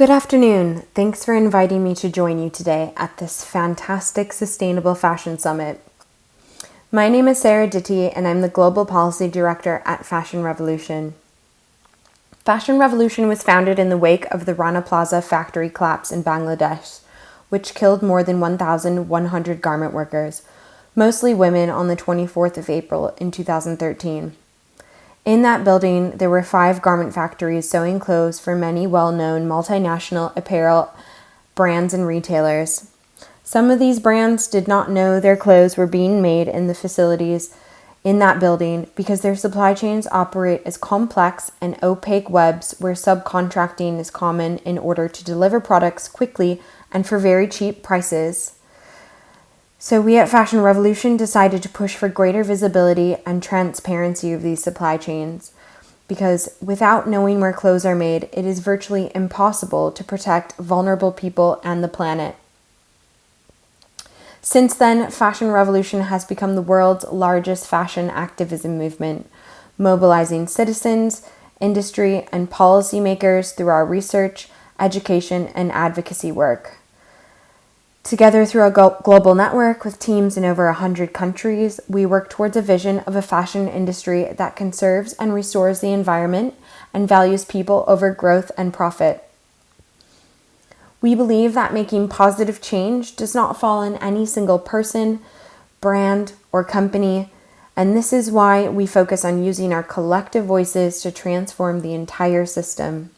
Good afternoon. Thanks for inviting me to join you today at this fantastic Sustainable Fashion Summit. My name is Sarah Ditty, and I'm the Global Policy Director at Fashion Revolution. Fashion Revolution was founded in the wake of the Rana Plaza factory collapse in Bangladesh, which killed more than 1,100 garment workers, mostly women, on the 24th of April in 2013. In that building, there were five garment factories sewing clothes for many well known multinational apparel brands and retailers. Some of these brands did not know their clothes were being made in the facilities in that building because their supply chains operate as complex and opaque webs where subcontracting is common in order to deliver products quickly and for very cheap prices. So, we at Fashion Revolution decided to push for greater visibility and transparency of these supply chains because without knowing where clothes are made, it is virtually impossible to protect vulnerable people and the planet. Since then, Fashion Revolution has become the world's largest fashion activism movement, mobilizing citizens, industry, and policymakers through our research, education, and advocacy work. Together through a global network with teams in over 100 countries, we work towards a vision of a fashion industry that conserves and restores the environment and values people over growth and profit. We believe that making positive change does not fall on any single person, brand, or company, and this is why we focus on using our collective voices to transform the entire system.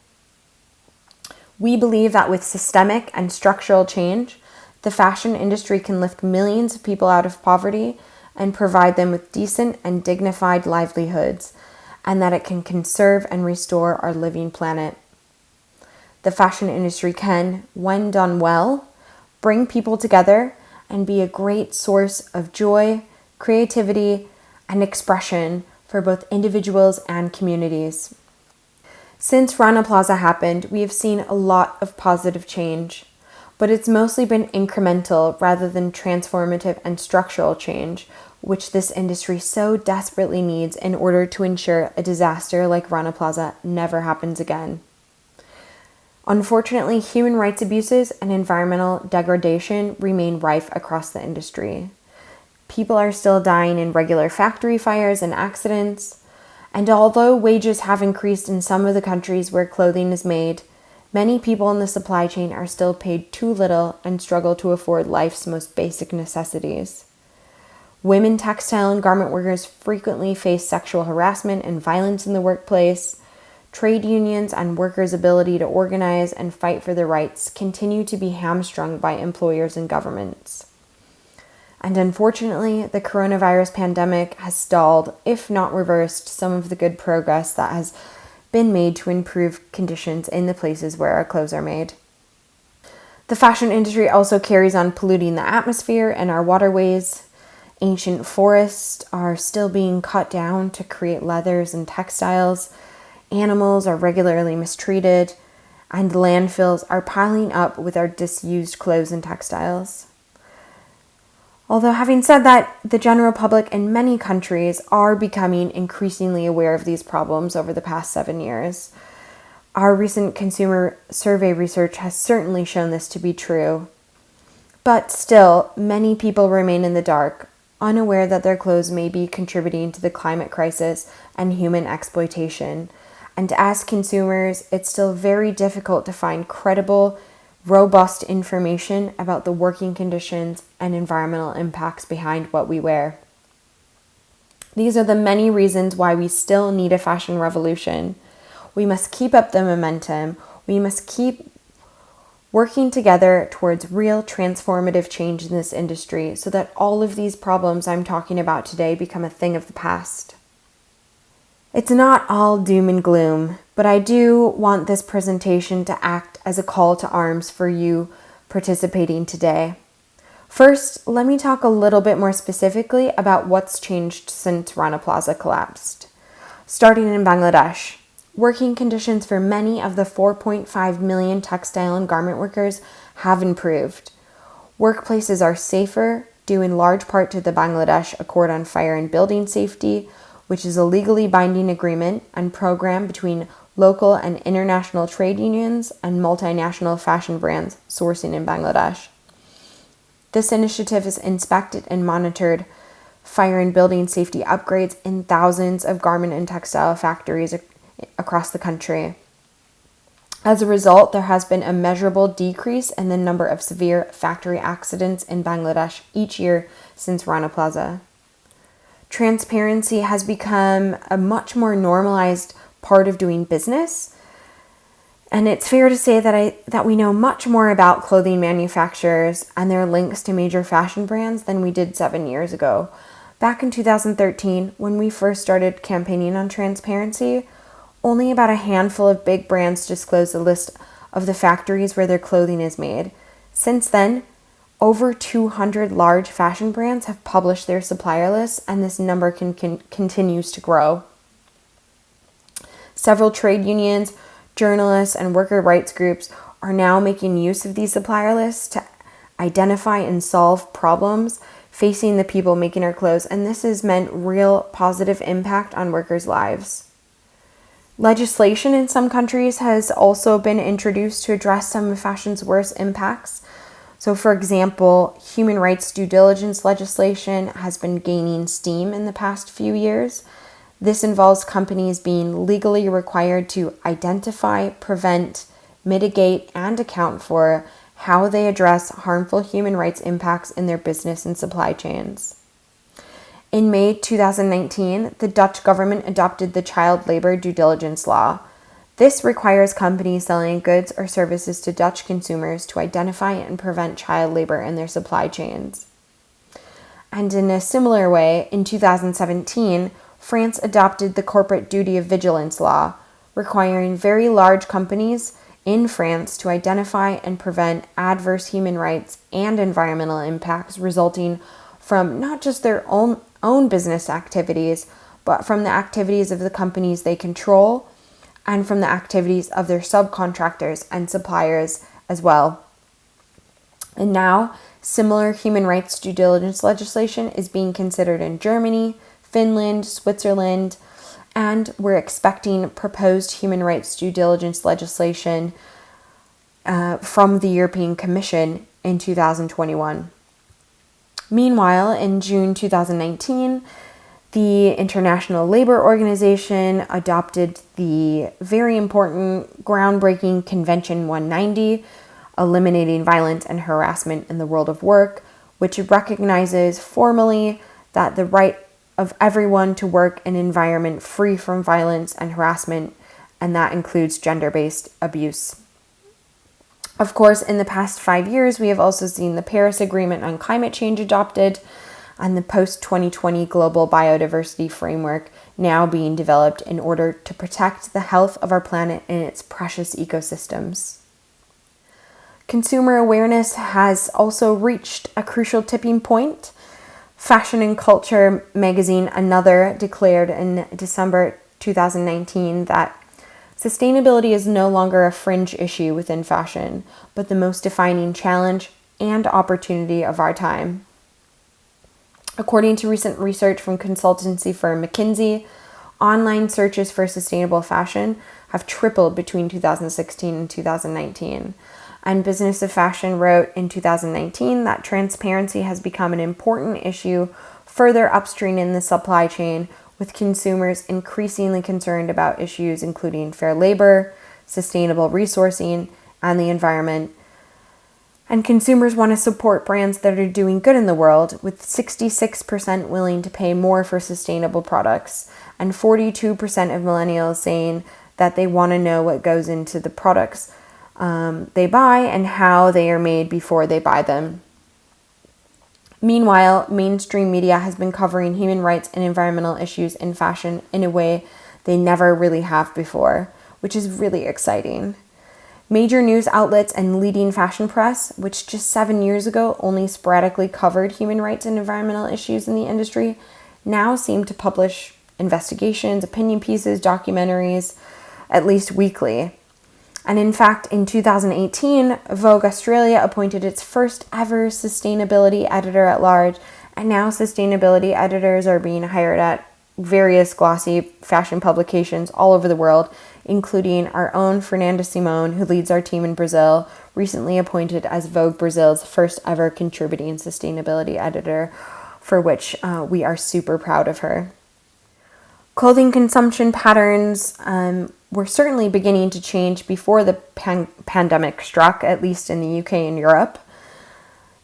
We believe that with systemic and structural change, the fashion industry can lift millions of people out of poverty and provide them with decent and dignified livelihoods, and that it can conserve and restore our living planet. The fashion industry can, when done well, bring people together and be a great source of joy, creativity, and expression for both individuals and communities. Since Rana Plaza happened, we have seen a lot of positive change but it's mostly been incremental rather than transformative and structural change, which this industry so desperately needs in order to ensure a disaster like Rana Plaza never happens again. Unfortunately, human rights abuses and environmental degradation remain rife across the industry. People are still dying in regular factory fires and accidents. And although wages have increased in some of the countries where clothing is made, Many people in the supply chain are still paid too little and struggle to afford life's most basic necessities. Women textile and garment workers frequently face sexual harassment and violence in the workplace. Trade unions and workers' ability to organize and fight for their rights continue to be hamstrung by employers and governments. And unfortunately, the coronavirus pandemic has stalled, if not reversed, some of the good progress that has been made to improve conditions in the places where our clothes are made. The fashion industry also carries on polluting the atmosphere and our waterways. Ancient forests are still being cut down to create leathers and textiles. Animals are regularly mistreated, and landfills are piling up with our disused clothes and textiles. Although, having said that, the general public in many countries are becoming increasingly aware of these problems over the past seven years. Our recent consumer survey research has certainly shown this to be true. But still, many people remain in the dark, unaware that their clothes may be contributing to the climate crisis and human exploitation. And as consumers, it's still very difficult to find credible, robust information about the working conditions and environmental impacts behind what we wear. These are the many reasons why we still need a fashion revolution. We must keep up the momentum. We must keep working together towards real transformative change in this industry so that all of these problems I'm talking about today become a thing of the past. It's not all doom and gloom, but I do want this presentation to act as a call to arms for you participating today. First, let me talk a little bit more specifically about what's changed since Rana Plaza collapsed. Starting in Bangladesh, working conditions for many of the 4.5 million textile and garment workers have improved. Workplaces are safer, due in large part to the Bangladesh Accord on Fire and Building Safety, which is a legally binding agreement and program between local and international trade unions, and multinational fashion brands sourcing in Bangladesh. This initiative has inspected and monitored fire and building safety upgrades in thousands of garment and textile factories across the country. As a result, there has been a measurable decrease in the number of severe factory accidents in Bangladesh each year since Rana Plaza. Transparency has become a much more normalized part of doing business. And it's fair to say that I that we know much more about clothing manufacturers and their links to major fashion brands than we did 7 years ago. Back in 2013, when we first started campaigning on transparency, only about a handful of big brands disclosed a list of the factories where their clothing is made. Since then, over 200 large fashion brands have published their supplier lists, and this number can, can, continues to grow. Several trade unions, journalists, and worker rights groups are now making use of these supplier lists to identify and solve problems facing the people making our clothes, and this has meant real positive impact on workers' lives. Legislation in some countries has also been introduced to address some of fashion's worst impacts. So, for example, human rights due diligence legislation has been gaining steam in the past few years. This involves companies being legally required to identify, prevent, mitigate, and account for how they address harmful human rights impacts in their business and supply chains. In May 2019, the Dutch government adopted the child labor due diligence law. This requires companies selling goods or services to Dutch consumers to identify and prevent child labor in their supply chains. And in a similar way, in 2017, France adopted the corporate duty of vigilance law, requiring very large companies in France to identify and prevent adverse human rights and environmental impacts resulting from not just their own own business activities, but from the activities of the companies they control and from the activities of their subcontractors and suppliers as well. And now, similar human rights due diligence legislation is being considered in Germany, Finland, Switzerland, and we're expecting proposed human rights due diligence legislation uh, from the European Commission in 2021. Meanwhile, in June 2019, the International Labor Organization adopted the very important groundbreaking Convention 190, Eliminating Violence and Harassment in the World of Work, which recognizes formally that the right of everyone to work in an environment free from violence and harassment, and that includes gender based abuse. Of course, in the past five years, we have also seen the Paris Agreement on Climate Change adopted and the post 2020 Global Biodiversity Framework now being developed in order to protect the health of our planet and its precious ecosystems. Consumer awareness has also reached a crucial tipping point. Fashion and Culture magazine, Another, declared in December 2019 that Sustainability is no longer a fringe issue within fashion, but the most defining challenge and opportunity of our time. According to recent research from consultancy firm McKinsey, online searches for sustainable fashion have tripled between 2016 and 2019. And Business of Fashion wrote in 2019 that transparency has become an important issue further upstream in the supply chain with consumers increasingly concerned about issues including fair labor, sustainable resourcing, and the environment. And consumers want to support brands that are doing good in the world, with 66% willing to pay more for sustainable products, and 42% of millennials saying that they want to know what goes into the products um, they buy and how they are made before they buy them. Meanwhile, mainstream media has been covering human rights and environmental issues in fashion in a way they never really have before, which is really exciting. Major news outlets and leading fashion press, which just seven years ago only sporadically covered human rights and environmental issues in the industry, now seem to publish investigations, opinion pieces, documentaries, at least weekly. And in fact, in 2018, Vogue Australia appointed its first ever sustainability editor at large, and now sustainability editors are being hired at various glossy fashion publications all over the world, including our own Fernanda Simon, who leads our team in Brazil, recently appointed as Vogue Brazil's first ever contributing sustainability editor, for which uh, we are super proud of her. Clothing consumption patterns um, were certainly beginning to change before the pan- pandemic struck, at least in the UK and Europe.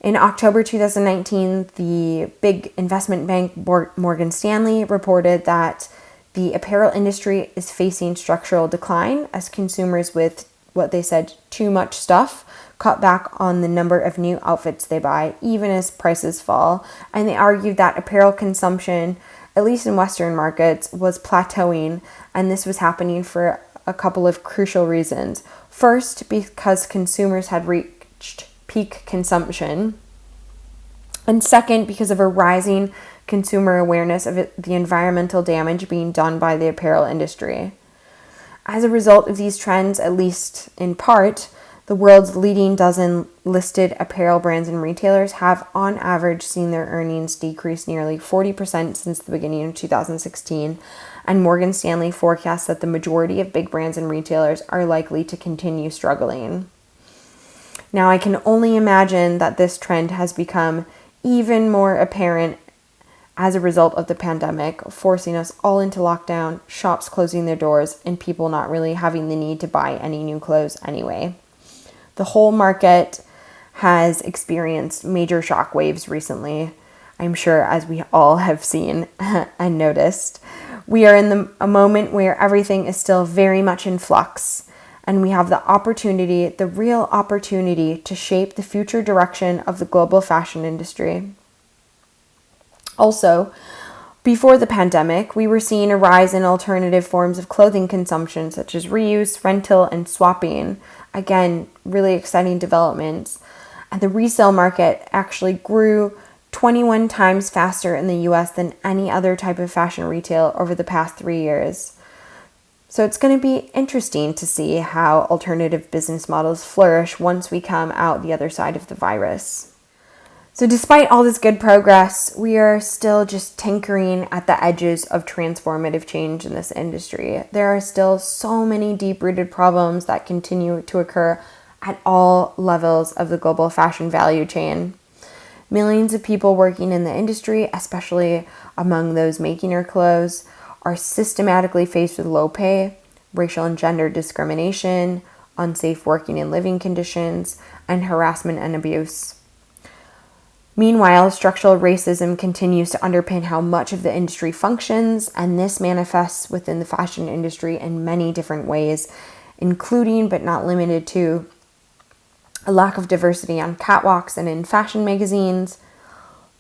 In October 2019, the big investment bank Morgan Stanley reported that the apparel industry is facing structural decline as consumers with what they said too much stuff cut back on the number of new outfits they buy, even as prices fall. And they argued that apparel consumption, at least in Western markets, was plateauing, and this was happening for a couple of crucial reasons. First, because consumers had reached peak consumption. And second, because of a rising consumer awareness of the environmental damage being done by the apparel industry. As a result of these trends, at least in part, the world's leading dozen listed apparel brands and retailers have, on average, seen their earnings decrease nearly 40% since the beginning of 2016, and Morgan Stanley forecasts that the majority of big brands and retailers are likely to continue struggling. Now, I can only imagine that this trend has become even more apparent as a result of the pandemic, forcing us all into lockdown, shops closing their doors, and people not really having the need to buy any new clothes anyway. The whole market has experienced major shock waves recently. I'm sure, as we all have seen and noticed. We are in the, a moment where everything is still very much in flux and we have the opportunity, the real opportunity, to shape the future direction of the global fashion industry. Also, before the pandemic, we were seeing a rise in alternative forms of clothing consumption, such as reuse, rental, and swapping. Again, really exciting developments. And the resale market actually grew 21 times faster in the US than any other type of fashion retail over the past three years. So it's going to be interesting to see how alternative business models flourish once we come out the other side of the virus. So, despite all this good progress, we are still just tinkering at the edges of transformative change in this industry. There are still so many deep rooted problems that continue to occur at all levels of the global fashion value chain. Millions of people working in the industry, especially among those making our clothes, are systematically faced with low pay, racial and gender discrimination, unsafe working and living conditions, and harassment and abuse. Meanwhile, structural racism continues to underpin how much of the industry functions, and this manifests within the fashion industry in many different ways, including but not limited to a lack of diversity on catwalks and in fashion magazines,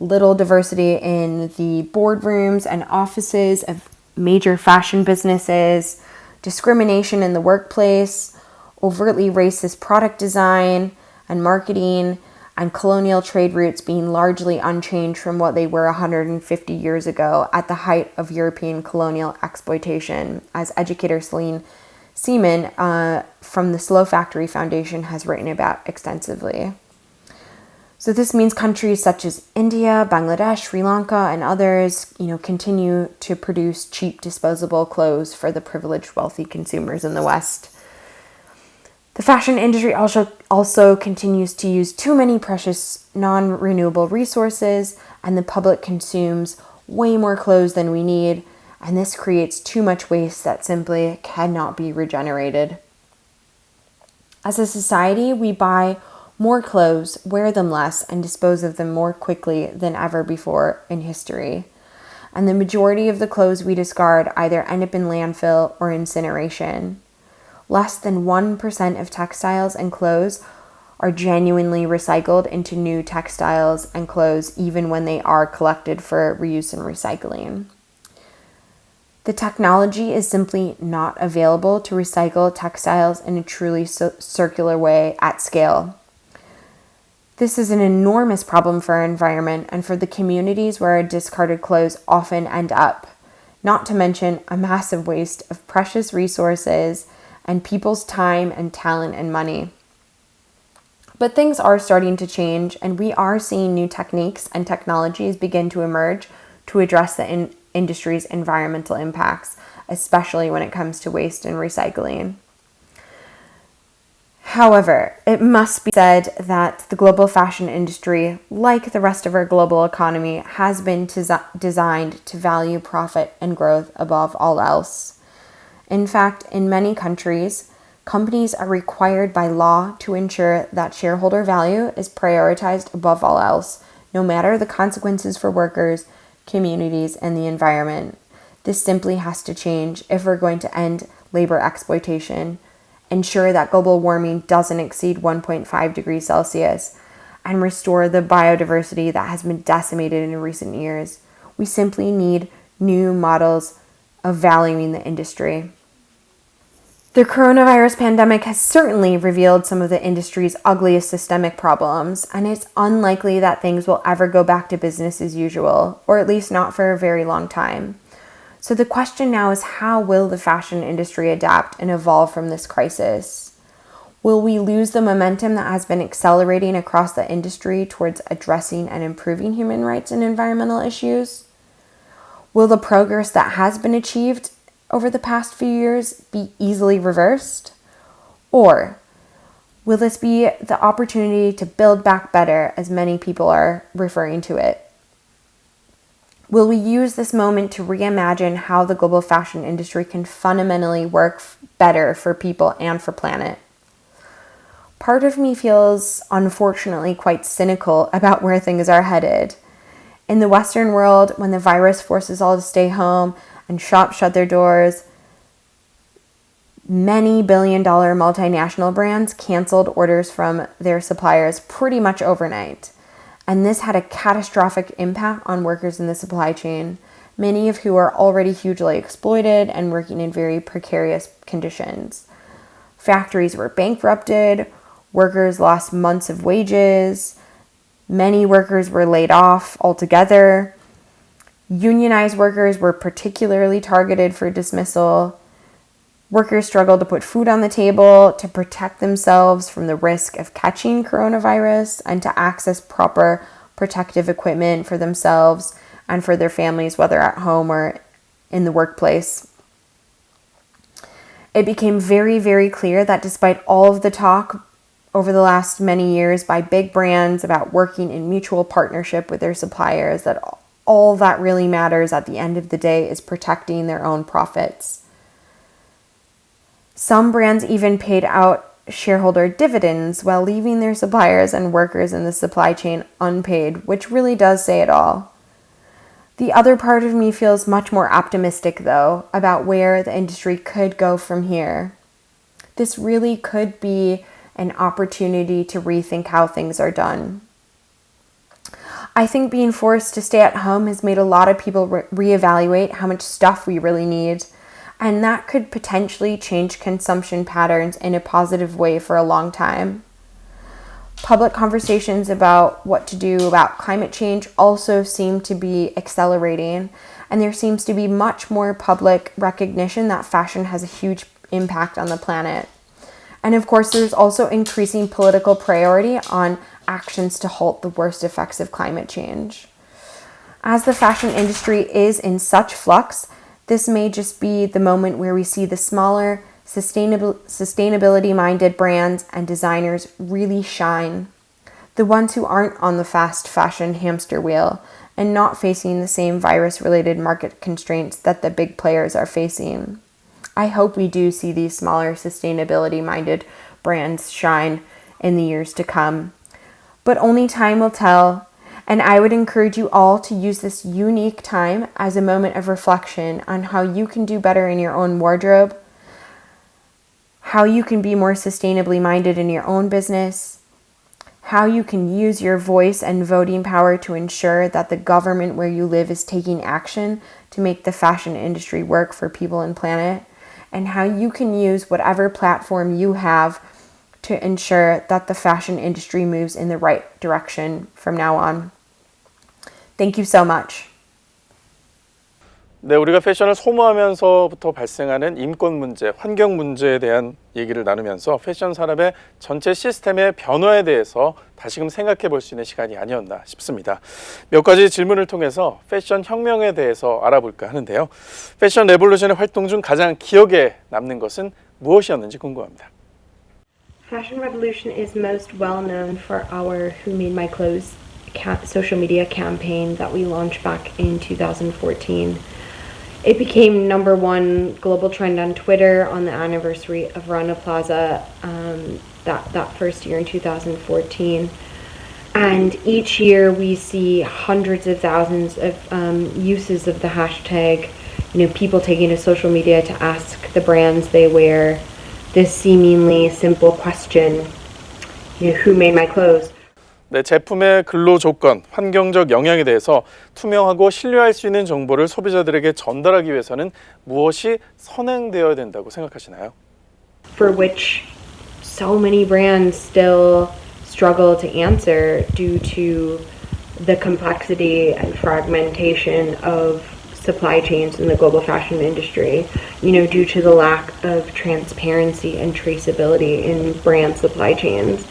little diversity in the boardrooms and offices of major fashion businesses, discrimination in the workplace, overtly racist product design and marketing, and colonial trade routes being largely unchanged from what they were 150 years ago at the height of European colonial exploitation, as educator Celine Semaan uh, from the Slow Factory Foundation has written about extensively. So this means countries such as India, Bangladesh, Sri Lanka, and others, you know, continue to produce cheap disposable clothes for the privileged wealthy consumers in the West. The fashion industry also also continues to use too many precious non-renewable resources and the public consumes way more clothes than we need, and this creates too much waste that simply cannot be regenerated. As a society, we buy more clothes, wear them less, and dispose of them more quickly than ever before in history. And the majority of the clothes we discard either end up in landfill or incineration. Less than 1% of textiles and clothes are genuinely recycled into new textiles and clothes, even when they are collected for reuse and recycling. The technology is simply not available to recycle textiles in a truly circular way at scale. This is an enormous problem for our environment and for the communities where our discarded clothes often end up, not to mention a massive waste of precious resources and people's time and talent and money. But things are starting to change, and we are seeing new techniques and technologies begin to emerge to address the in- industry's environmental impacts, especially when it comes to waste and recycling. However, it must be said that the global fashion industry, like the rest of our global economy, has been designed to value profit and growth above all else. In fact, in many countries, companies are required by law to ensure that shareholder value is prioritized above all else, no matter the consequences for workers, communities, and the environment. This simply has to change if we're going to end labor exploitation ensure that global warming doesn't exceed 1.5 degrees Celsius, and restore the biodiversity that has been decimated in recent years. We simply need new models of valuing the industry. The coronavirus pandemic has certainly revealed some of the industry's ugliest systemic problems, and it's unlikely that things will ever go back to business as usual, or at least not for a very long time. So the question now is how will the fashion industry adapt and evolve from this crisis? Will we lose the momentum that has been accelerating across the industry towards addressing and improving human rights and environmental issues? Will the progress that has been achieved over the past few years be easily reversed? Or will this be the opportunity to build back better, as many people are referring to it? Will we use this moment to reimagine how the global fashion industry can fundamentally work better for people and for planet? Part of me feels unfortunately quite cynical about where things are headed. In the Western world, when the virus forces all to stay home and shops shut their doors, many billion dollar multinational brands canceled orders from their suppliers pretty much overnight and this had a catastrophic impact on workers in the supply chain, many of who are already hugely exploited and working in very precarious conditions. Factories were bankrupted, workers lost months of wages, many workers were laid off altogether. Unionized workers were particularly targeted for dismissal. Workers struggled to put food on the table, to protect themselves from the risk of catching coronavirus, and to access proper protective equipment for themselves and for their families, whether at home or in the workplace. It became very, very clear that despite all of the talk over the last many years by big brands about working in mutual partnership with their suppliers, that all that really matters at the end of the day is protecting their own profits. Some brands even paid out shareholder dividends while leaving their suppliers and workers in the supply chain unpaid, which really does say it all. The other part of me feels much more optimistic, though, about where the industry could go from here. This really could be an opportunity to rethink how things are done. I think being forced to stay at home has made a lot of people re- reevaluate how much stuff we really need and that could potentially change consumption patterns in a positive way for a long time. Public conversations about what to do about climate change also seem to be accelerating, and there seems to be much more public recognition that fashion has a huge impact on the planet. And of course, there's also increasing political priority on actions to halt the worst effects of climate change. As the fashion industry is in such flux, this may just be the moment where we see the smaller, sustainable, sustainability minded brands and designers really shine. The ones who aren't on the fast fashion hamster wheel and not facing the same virus related market constraints that the big players are facing. I hope we do see these smaller, sustainability minded brands shine in the years to come. But only time will tell. And I would encourage you all to use this unique time as a moment of reflection on how you can do better in your own wardrobe, how you can be more sustainably minded in your own business, how you can use your voice and voting power to ensure that the government where you live is taking action to make the fashion industry work for people and planet, and how you can use whatever platform you have to ensure that the fashion industry moves in the right direction from now on. Thank you so much. 네, 우리가 패션을 소모하면서부터 발생하는 인권 문제, 환경 문제에 대한 얘기를 나누면서 패션 산업의 전체 시스템의 변화에 대해서 다시금 생각해 볼 수 있는 시간이 아니었나 싶습니다. 몇 가지 질문을 통해서 패션 혁명에 대해서 알아볼까 하는데요. 패션 레볼루션의 활동 중 가장 기억에 남는 것은 무엇이었는지 궁금합니다. Fashion Revolution is most well known for our Who Made My Clothes social media campaign that we launched back in 2014. It became number one global trend on Twitter on the anniversary of Rana Plaza um, that, that first year in 2014. And each year we see hundreds of thousands of um, uses of the hashtag, you know, people taking to social media to ask the brands they wear this seemingly simple question, you know, who made my clothes? 네, 제품의 근로 조건, 환경적 영향에 대해서 투명하고 신뢰할 수 있는 정보를 소비자들에게 전달하기 위해서는 무엇이 선행되어야 된다고 생각하시나요? For which so many brands still struggle to answer due to the complexity and fragmentation of supply chains in the global fashion industry, you know, due to the lack of transparency and traceability in brand supply chains.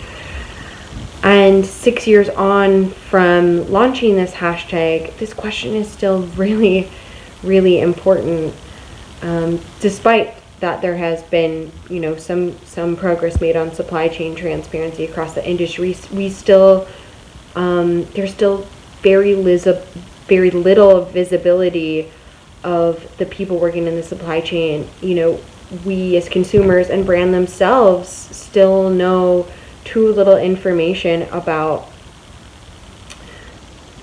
And six years on from launching this hashtag, this question is still really, really important. Um, despite that there has been, you know, some some progress made on supply chain transparency across the industry, we still um, there's still very lisa- very little visibility of the people working in the supply chain. You know, we as consumers and brand themselves still know too little information about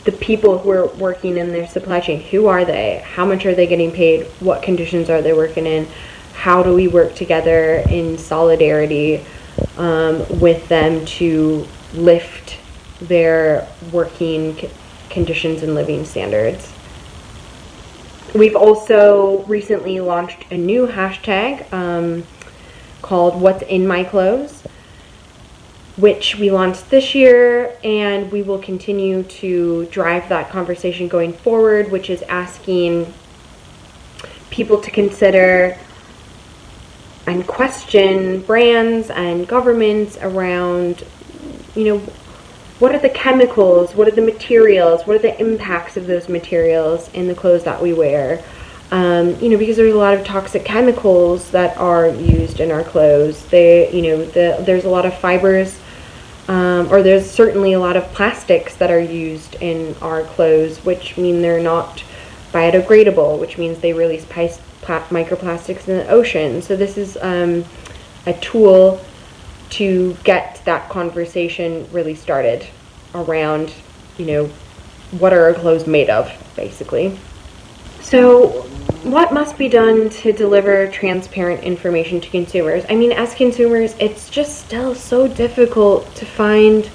the people who are working in their supply chain. Who are they? How much are they getting paid? What conditions are they working in? How do we work together in solidarity um, with them to lift their working conditions and living standards? We've also recently launched a new hashtag um, called What's in My Clothes which we launched this year, and we will continue to drive that conversation going forward, which is asking people to consider and question brands and governments around, you know, what are the chemicals, what are the materials, what are the impacts of those materials in the clothes that we wear. Um, you know, because there's a lot of toxic chemicals that are used in our clothes. They, you know, the, there's a lot of fibers um, or there's certainly a lot of plastics that are used in our clothes, which mean they're not biodegradable, which means they release microplastics in the ocean. So this is um, a tool to get that conversation really started around, you know, what are our clothes made of, basically. So what must be done to deliver transparent information to consumers? I mean, as consumers, it's just still so difficult to find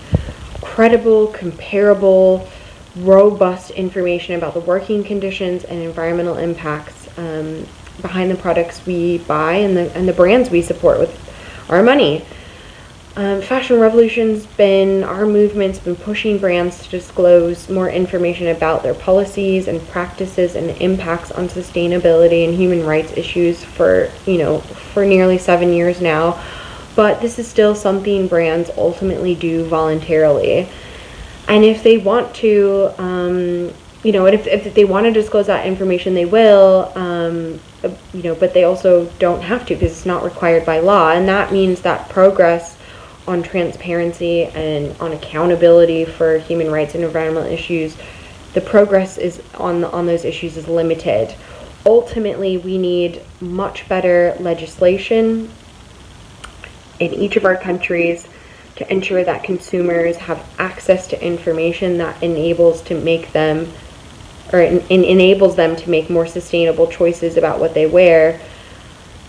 credible, comparable, robust information about the working conditions and environmental impacts um, behind the products we buy and the, and the brands we support with our money. Um, Fashion Revolution's been, our movement's been pushing brands to disclose more information about their policies and practices and impacts on sustainability and human rights issues for, you know, for nearly seven years now. But this is still something brands ultimately do voluntarily. And if they want to, um, you know, if, if they want to disclose that information, they will, um, you know, but they also don't have to because it's not required by law. And that means that progress on transparency and on accountability for human rights and environmental issues, the progress is on the, on those issues is limited. Ultimately, we need much better legislation in each of our countries to ensure that consumers have access to information that enables to make them or en- enables them to make more sustainable choices about what they wear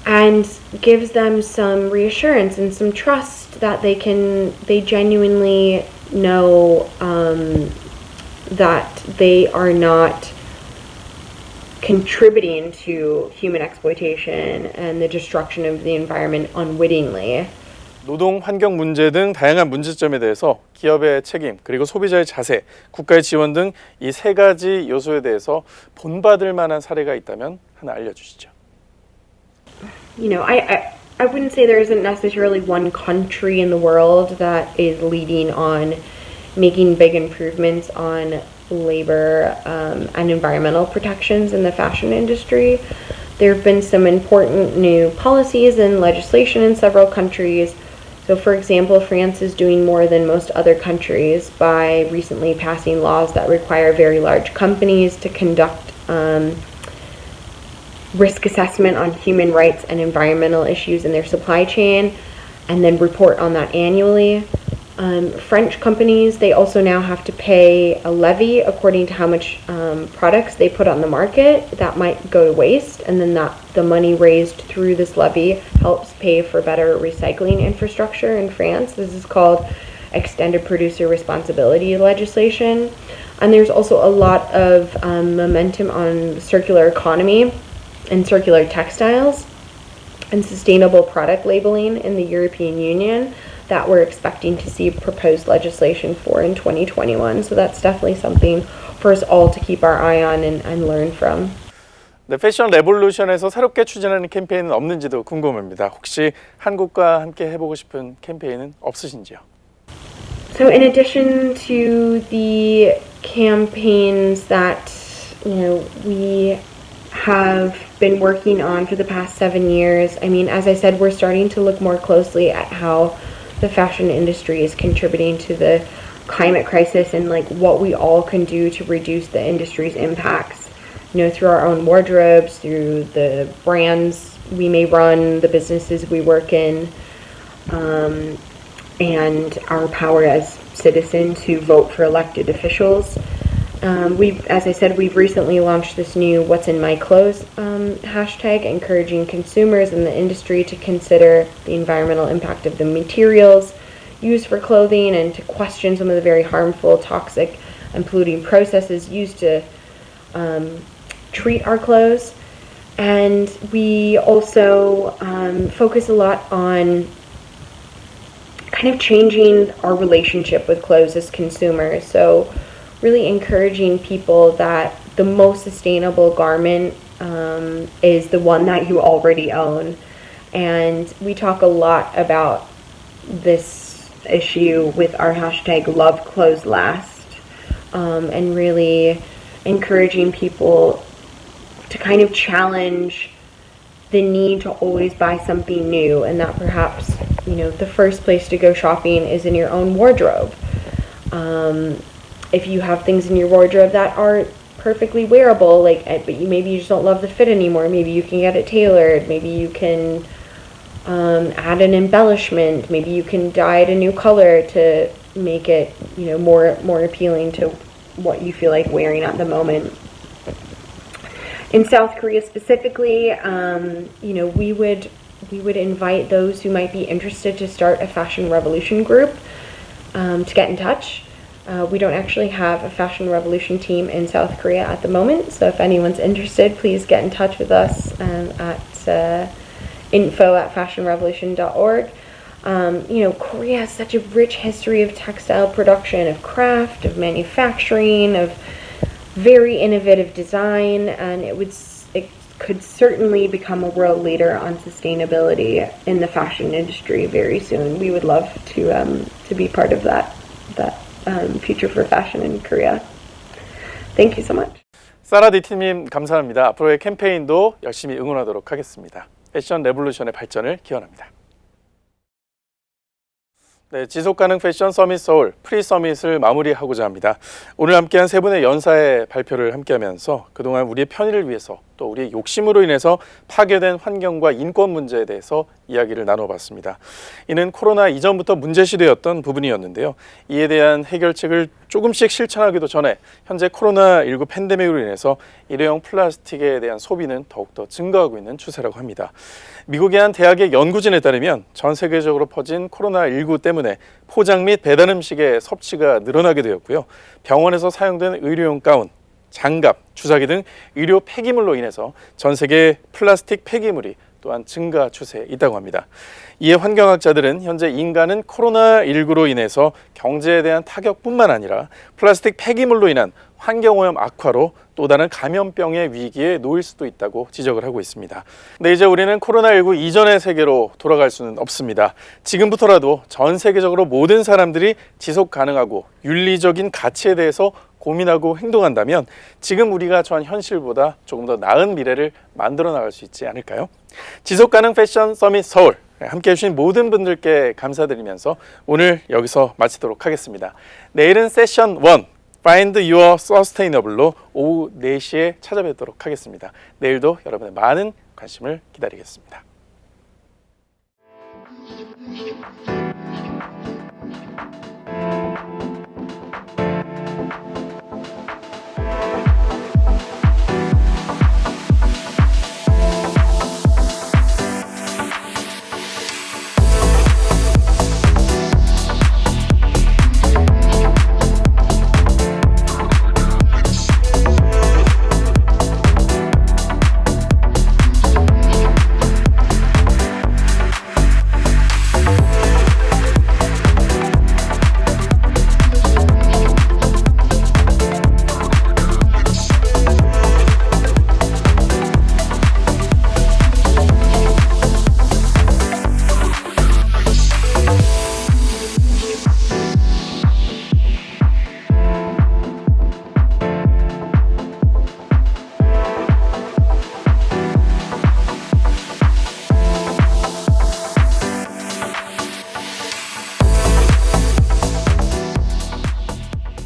and gives them some reassurance and some trust that they can they genuinely know um, that they are not contributing to human exploitation and the destruction of the environment unwittingly 노동 환경 문제 등 다양한 문제점에 대해서 기업의 책임 그리고 소비자의 자세, 국가의 지원 등 이 세 가지 요소에 대해서 본받을 만한 사례가 있다면 하나 알려주시죠. You know, I, I I wouldn't say there isn't necessarily one country in the world that is leading on making big improvements on labor um, and environmental protections in the fashion industry. There have been some important new policies and legislation in several countries. So, for example, France is doing more than most other countries by recently passing laws that require very large companies to conduct um, risk assessment on human rights and environmental issues in their supply chain and then report on that annually. Um, French companies, they also now have to pay a levy according to how much um, products they put on the market that might go to waste, and then that the money raised through this levy helps pay for better recycling infrastructure in France. This is called extended producer responsibility legislation. And there's also a lot of um, momentum on circular economy and circular textiles and sustainable product labeling in the European Union that we're expecting to see proposed legislation for in 2021. So that's definitely something for us all to keep our eye on and, and learn from. 네, 패션 레볼루션에서 새롭게 추진하는 캠페인은 없는지도 궁금합니다. 혹시 한국과 함께 해보고 싶은 캠페인은 없으신지요? So in addition to the campaigns that you know we have been working on for the past seven years, I mean, as I said, we're starting to look more closely at how the fashion industry is contributing to the climate crisis and like what we all can do to reduce the industry's impacts you know through our own wardrobes through the brands we may run the businesses we work in um, and our power as citizens who vote for elected officials um, we've, as I said, we've recently launched this new "What's in My Clothes" um, hashtag, encouraging consumers in the industry to consider the environmental impact of the materials used for clothing and to question some of the very harmful, toxic, and polluting processes used to um, treat our clothes. And we also um, focus a lot on kind of changing our relationship with clothes as consumers. So really encouraging people that the most sustainable garment um, is the one that you already own. And we talk a lot about this issue with our hashtag love clothes last um, and really encouraging people to kind of challenge the need to always buy something new and that perhaps you know the first place to go shopping is in your own wardrobe um, if you have things in your wardrobe that aren't perfectly wearable, like eh, but you maybe you just don't love the fit anymore. Maybe you can get it tailored. Maybe you can um, add an embellishment. Maybe you can dye it a new color to make it you know more more appealing to what you feel like wearing at the moment. In South Korea specifically, um, you know we would we would invite those who might be interested to start a fashion revolution group um, to get in touch. Uh, we don't actually have a Fashion Revolution team in South Korea at the moment, so if anyone's interested, please get in touch with us um, at uh, info at fashionrevolution.org. Um, you know, Korea has such a rich history of textile production, of craft, of manufacturing, of very innovative design, and it would it could certainly become a world leader on sustainability in the fashion industry very soon. We would love to um, to be part of that that um, future for fashion in Korea. Thank you so much. 사라디티님 감사합니다. 앞으로의 캠페인도 열심히 응원하도록 하겠습니다. 패션 레볼루션의 발전을 기원합니다. 네, 지속가능 패션 서밋 서울 프리 서밋을 마무리하고자 합니다. 오늘 함께한 세 분의 연사의 발표를 함께하면서 그동안 우리의 편의를 위해서 또 우리의 욕심으로 인해서 파괴된 환경과 인권 문제에 대해서 이야기를 나눠봤습니다. 이는 코로나 이전부터 문제시되었던 부분이었는데요. 이에 대한 해결책을 조금씩 실천하기도 전에 현재 코로나19 팬데믹으로 인해서 일회용 플라스틱에 대한 소비는 더욱더 증가하고 있는 추세라고 합니다. 미국의 한 대학의 연구진에 따르면 전 세계적으로 퍼진 코로나19 때문에 포장 및 배달 음식의 섭취가 늘어나게 되었고요. 병원에서 사용된 의료용 가운, 장갑, 주사기 등 의료 폐기물로 인해서 전 세계 플라스틱 폐기물이 또한 증가 추세에 있다고 합니다. 이에 환경학자들은 현재 인간은 코로나19로 인해서 경제에 대한 타격뿐만 아니라 플라스틱 폐기물로 인한 환경오염 악화로 또 다른 감염병의 위기에 놓일 수도 있다고 지적을 하고 있습니다. 근데 이제 우리는 코로나19 이전의 세계로 돌아갈 수는 없습니다. 지금부터라도 전 세계적으로 모든 사람들이 지속 가능하고 윤리적인 가치에 대해서 고민하고 행동한다면 지금 우리가 처한 현실보다 조금 더 나은 미래를 만들어 나갈 수 있지 않을까요? 지속 가능 패션 서밋 서울 함께 해 주신 모든 분들께 감사드리면서 오늘 여기서 마치도록 하겠습니다. 내일은 세션 1 Find Your Sustainable로 오후 4시에 찾아뵙도록 하겠습니다. 내일도 여러분의 많은 관심을 기다리겠습니다. Thank you.